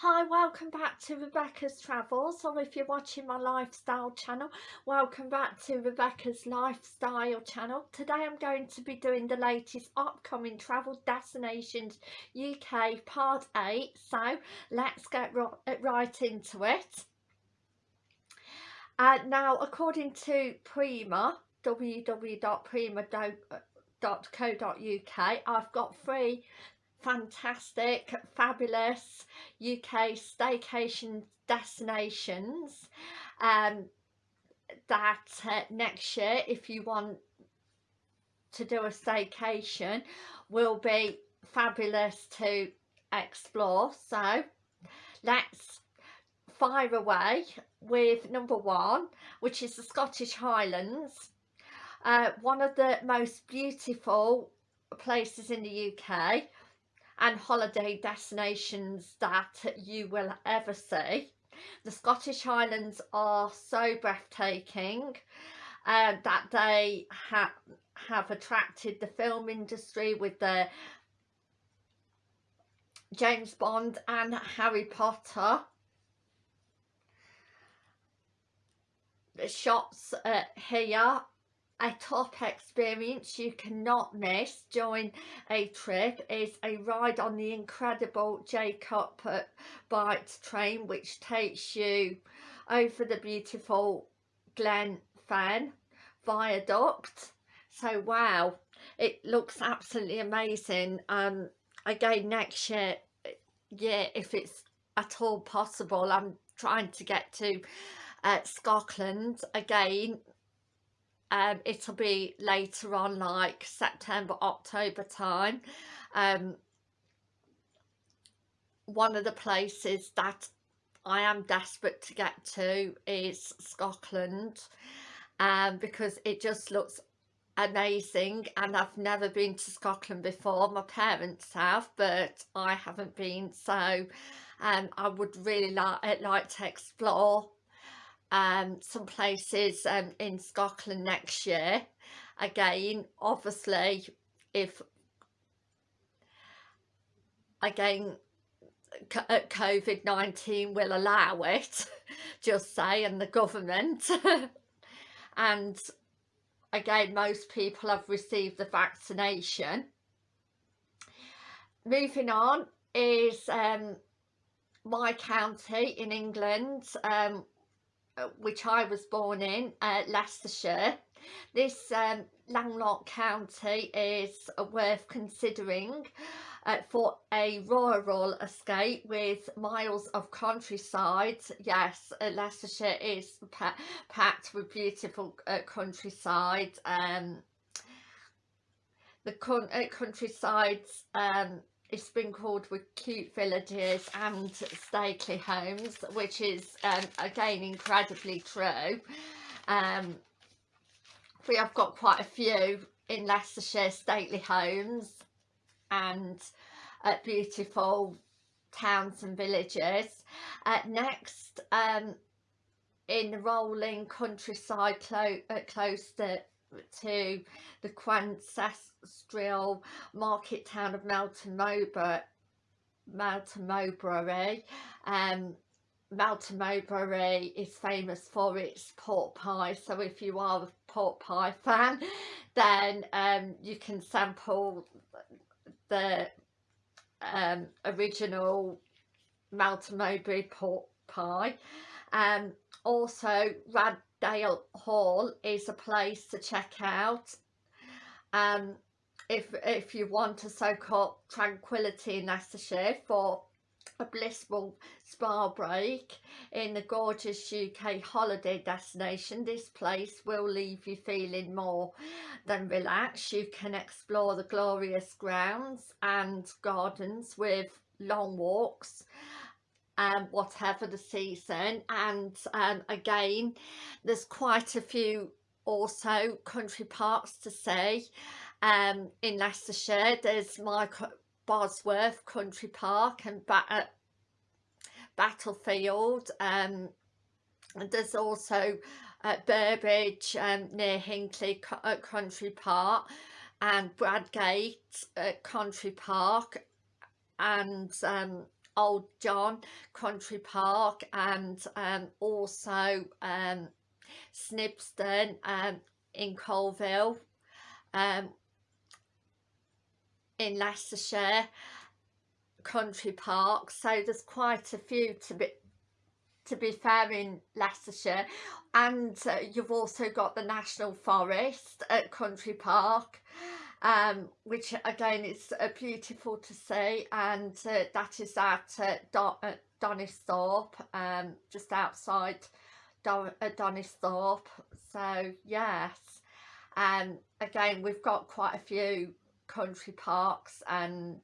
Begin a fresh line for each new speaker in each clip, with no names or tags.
Hi, welcome back to Rebecca's Travels or if you're watching my lifestyle channel, welcome back to Rebecca's Lifestyle channel. Today I'm going to be doing the latest upcoming travel destinations UK part 8, so let's get right into it. Uh, now according to Prima, www.prima.co.uk, I've got three fantastic, fabulous UK staycation destinations um, that uh, next year, if you want to do a staycation, will be fabulous to explore. So let's fire away with number one, which is the Scottish Highlands. Uh, one of the most beautiful places in the UK and holiday destinations that you will ever see. The Scottish Highlands are so breathtaking uh, that they ha have attracted the film industry with the James Bond and Harry Potter. The shots uh, here a top experience you cannot miss during a trip is a ride on the incredible Jacob Bight train which takes you over the beautiful Glen Fen viaduct. So wow it looks absolutely amazing. Um again next year yeah if it's at all possible I'm trying to get to uh, Scotland again um, it'll be later on like September October time. Um, one of the places that I am desperate to get to is Scotland um, because it just looks amazing and I've never been to Scotland before. My parents have but I haven't been so um, I would really like, like to explore um, some places um, in Scotland next year. Again, obviously, if again uh, COVID-19 will allow it, just say, and the government. and again, most people have received the vaccination. Moving on is um, my county in England, um, which I was born in, uh, Leicestershire. This um, landlocked county is uh, worth considering uh, for a rural escape with miles of countryside. Yes, uh, Leicestershire is packed with beautiful uh, countryside. Um, the countryside um, it's been called with cute villages and stately homes which is um, again incredibly true. Um, we have got quite a few in Leicestershire stately homes and uh, beautiful towns and villages. Uh, next um, in the rolling countryside clo uh, close to to the ancestral market town of Melton Mowbray, Melton Mowbray. Um, Melton Mowbray is famous for its pork pie so if you are a pork pie fan then um, you can sample the um, original Melton Mowbray pork pie um, also Rag Dale Hall is a place to check out. Um, if, if you want to soak up tranquility in Leicestershire for a blissful spa break in the gorgeous UK holiday destination this place will leave you feeling more than relaxed. You can explore the glorious grounds and gardens with long walks um, whatever the season and um, again there's quite a few also country parks to see um, in Leicestershire. There's my Bosworth Country Park and ba uh, Battlefield um, and there's also uh, Burbage um, near Hinckley uh, Country Park and Bradgate Country Park and um, Old John Country Park and um, also um, Snibston um, in Coalville um, in Leicestershire country park. So there's quite a few to be to be fair in Leicestershire. And uh, you've also got the National Forest at Country Park um, which again is uh, beautiful to see and uh, that is at uh, Don uh, Donisthorpe um, just outside Don uh, Donisthorpe. So yes. And um, again we've got quite a few country parks and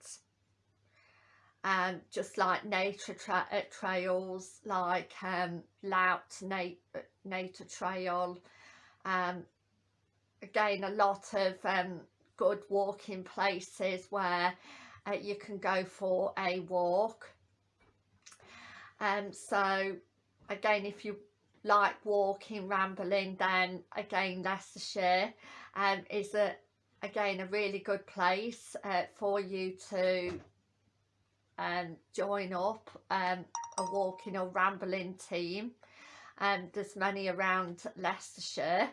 um, just like nature tra uh, trails like um, Lout Nat uh, Nature Trail. Um, again a lot of um, good walking places where uh, you can go for a walk. Um, so again if you like walking rambling then again Leicestershire um, is a again a really good place uh, for you to um, join up um, a walking or rambling team. And um, there's many around Leicestershire.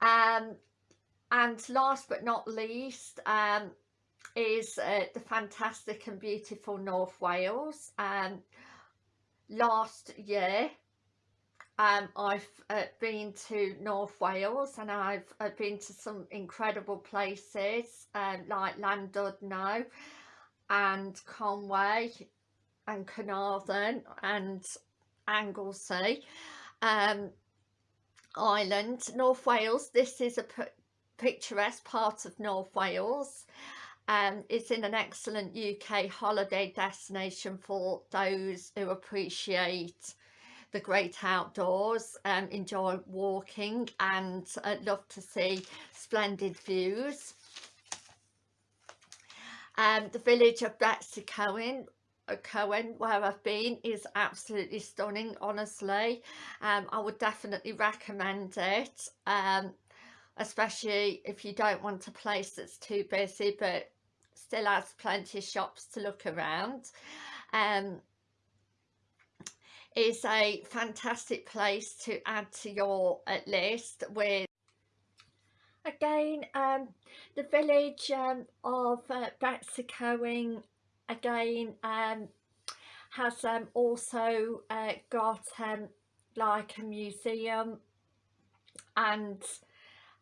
Um, and last but not least um, is uh, the fantastic and beautiful North Wales um, last year um, I've uh, been to North Wales and I've uh, been to some incredible places um, like Llandudno and Conway and Carnarvon and Anglesey um, Island. North Wales, this is a picturesque part of North Wales. Um, it's in an excellent UK holiday destination for those who appreciate the great outdoors and enjoy walking and uh, love to see splendid views. Um, the village of Betws-y-Coen uh, Cohen where I've been is absolutely stunning honestly. Um, I would definitely recommend it. Um, especially if you don't want a place that's too busy but still has plenty of shops to look around. Um, is a fantastic place to add to your uh, list with again um, the village um, of uh, again um, has um, also uh, got um, like a museum and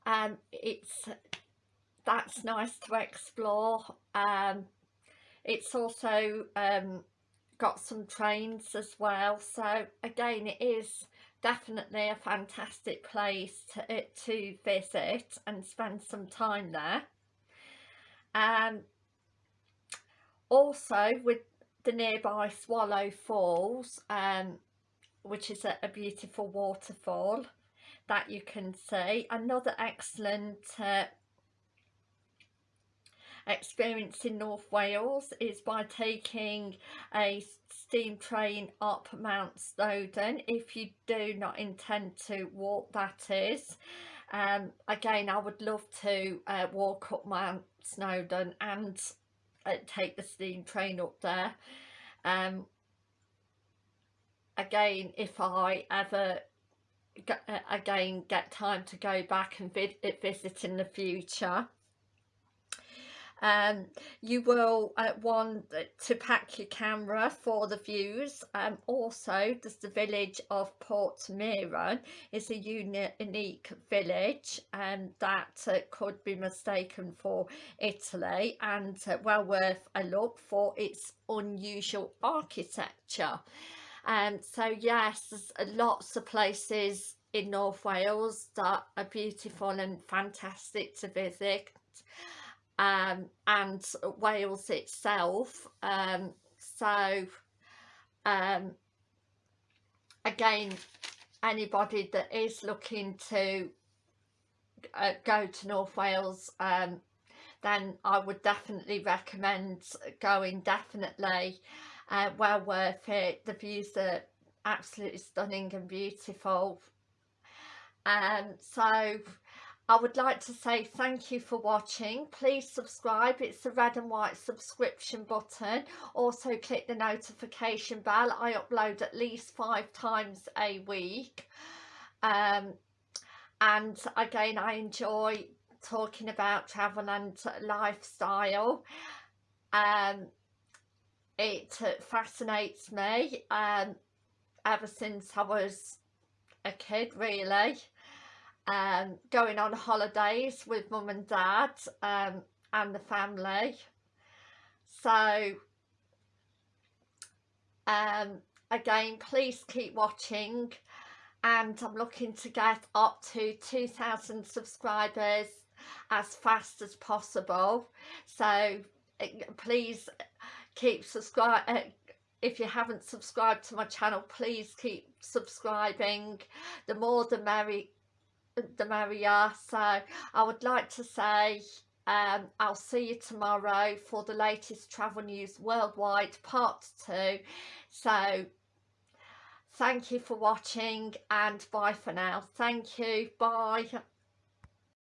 um, it's that's nice to explore. Um, it's also um, got some trains as well. So again it is definitely a fantastic place to, uh, to visit and spend some time there. Um, also with the nearby Swallow Falls um, which is a, a beautiful waterfall that you can see. Another excellent uh, experience in North Wales is by taking a steam train up Mount Snowdon if you do not intend to walk that is. Um, again I would love to uh, walk up Mount Snowdon and uh, take the steam train up there. Um, again if I ever again get time to go back and vi visit in the future. Um, you will uh, want to pack your camera for the views. Um, also there's the village of Portmeirion is a unique village and um, that uh, could be mistaken for Italy and uh, well worth a look for its unusual architecture um, so yes there's lots of places in North Wales that are beautiful and fantastic to visit. Um, and Wales itself um, so um, again anybody that is looking to uh, go to North Wales um, then I would definitely recommend going definitely uh, well worth it the views are absolutely stunning and beautiful um, so I would like to say thank you for watching. Please subscribe. It's the red and white subscription button. Also click the notification bell. I upload at least five times a week. Um, and again, I enjoy talking about travel and lifestyle. Um, it fascinates me um, ever since I was a kid really. Um, going on holidays with mum and dad um, and the family. So um, again please keep watching and I'm looking to get up to 2,000 subscribers as fast as possible. So eh, please keep subscribe uh, if you haven't subscribed to my channel please keep subscribing. The more the merry the merrier. So I would like to say um, I'll see you tomorrow for the latest travel news worldwide part two. So thank you for watching and bye for now. Thank you. Bye